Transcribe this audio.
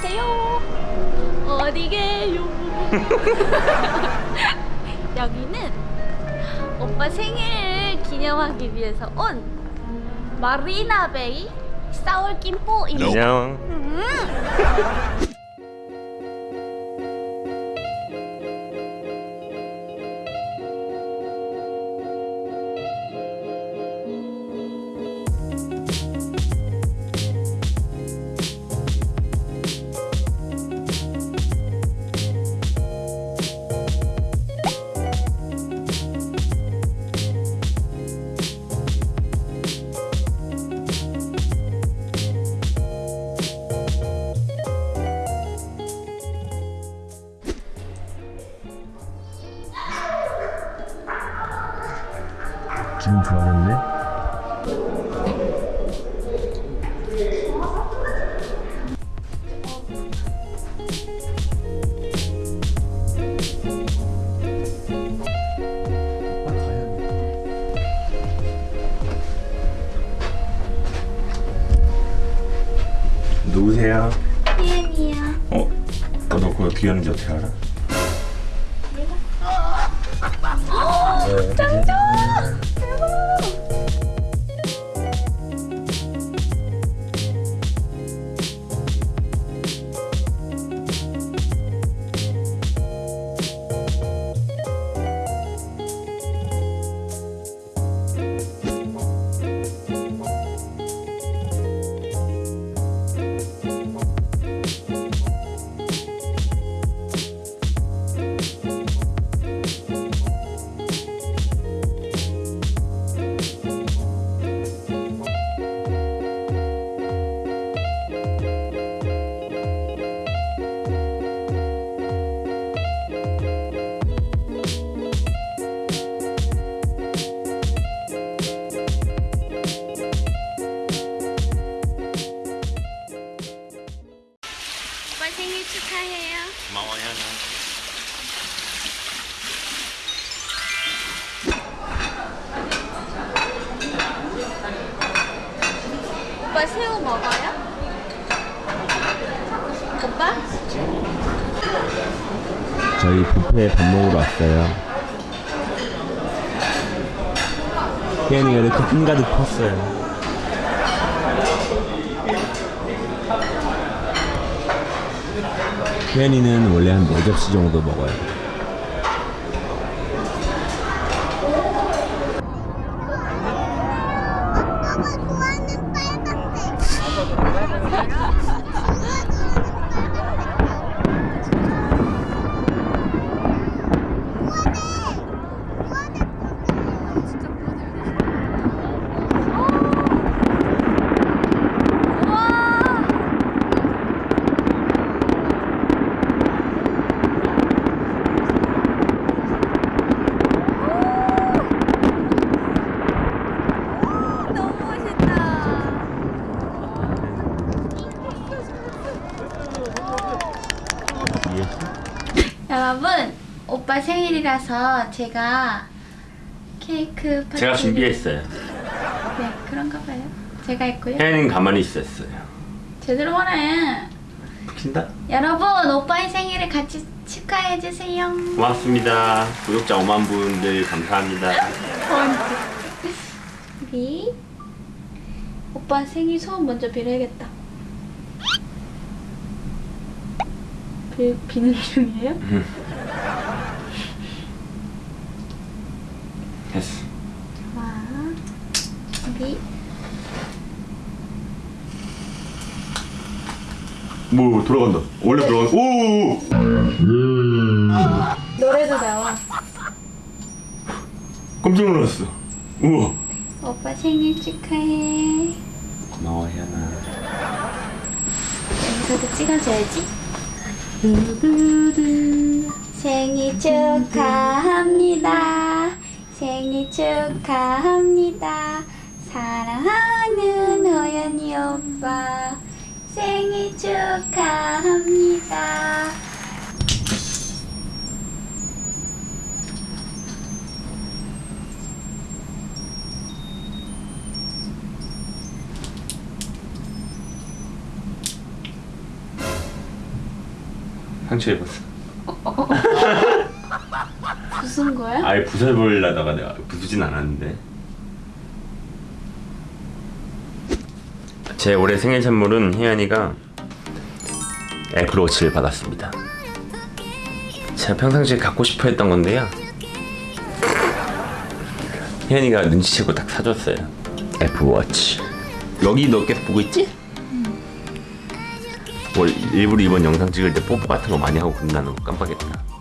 안녕하세요. 어디 계요? 여기는 오빠 생일 기념하기 위해서 온 마리나베이 사월김포입니다. 안녕. 기분 좋아졌네. 누구세요? 희은이야. 어? 너 그거 어떻게 하는지 어떻게 알아? 짱짱! 오빠 새우 먹어요? 오빠? 저희 뷔페에 밥 먹으러 왔어요. 혜연이가 이렇게 한가득 컸어요. 혜연이는 원래 한 4접시 정도 먹어요. 너무 Yeah. 여러분, 오빠 생일이라서 제가 케이크 파티 제가 준비했어요. 네, 그런가 봐요. 제가 했고요. 혜연이는 가만히 있었어요. 제대로 말해. 킨다? 여러분, 오빠의 생일을 같이 축하해 주세요. 고맙습니다. 구독자 5만 분들 감사합니다. 우리 오빠 생일 소원 먼저 빌어야겠다. 빌, 비는 중이에요? 됐어. 와, 우리 뭐 돌아간다. 원래 돌아간. 오. 노래도 나와. 깜짝 놀랐어. 우와. 오빠 생일 축하해. 고마워 혜연아. 여기서도 찍어줘야지. 생일 축하합니다. 생일 축하합니다. 사랑하는 호연이 오빠. 생일 축하합니다. 상처 입었어. 무슨 거야? 아예 부숴버리려다가 내가 부수진 않았는데. 제 올해 생일 선물은 혜연이가 애플워치를 받았습니다. 제가 평상시에 갖고 싶어 했던 건데요. 혜연이가 눈치채고 딱 사줬어요. 애플워치. 여기 너 계속 보고 있지? 뭐 일부러 이번 영상 찍을 때 뽀뽀 같은 거 많이 하고 그런다는 거 깜빡했다.